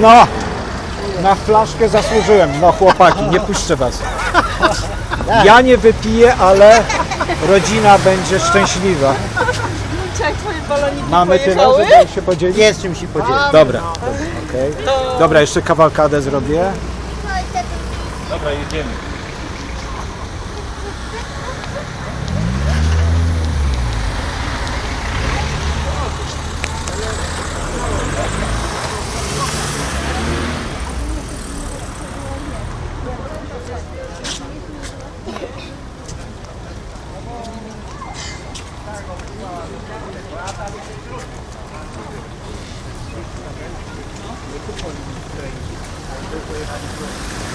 No, na flaszkę zasłużyłem. No chłopaki, nie puszczę was. Ja nie wypiję, ale rodzina będzie szczęśliwa. Jak twoje baloniki Mamy tyle, pojechały? żeby się podzielić? Jest czym się podzielić. Dobra, okej. Dobra, jeszcze kawalkadę zrobię. Dobra, jedziemy. Nie kupowali w Ukrainie, ale pojechali w Rosję.